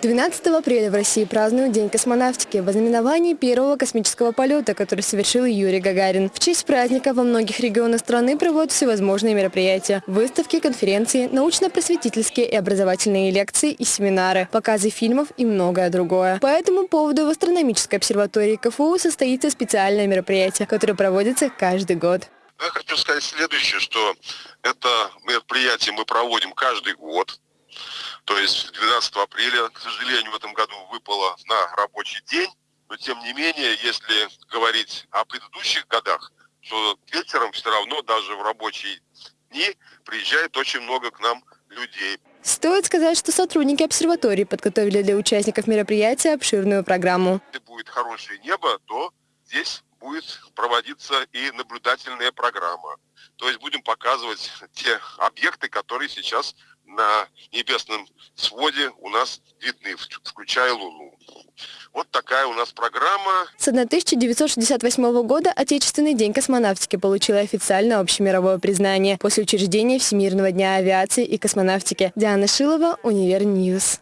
12 апреля в России празднуют День космонавтики в ознаменовании первого космического полета, который совершил Юрий Гагарин. В честь праздника во многих регионах страны проводят всевозможные мероприятия. Выставки, конференции, научно-просветительские и образовательные лекции и семинары, показы фильмов и многое другое. По этому поводу в астрономической обсерватории КФУ состоится специальное мероприятие, которое проводится каждый год. Я хочу сказать следующее, что это мероприятие мы проводим каждый год. То есть 12 апреля, к сожалению, в этом году выпало на рабочий день. Но тем не менее, если говорить о предыдущих годах, то вечером все равно даже в рабочие дни приезжает очень много к нам людей. Стоит сказать, что сотрудники обсерватории подготовили для участников мероприятия обширную программу. Если будет хорошее небо, то здесь будет проводиться и наблюдательная программа. То есть будем показывать те объекты, которые сейчас на небесном своде у нас видны, включая Луну. Вот такая у нас программа. С 1968 года Отечественный день космонавтики получил официальное общемировое признание после учреждения Всемирного дня авиации и космонавтики. Диана Шилова, UniverNews.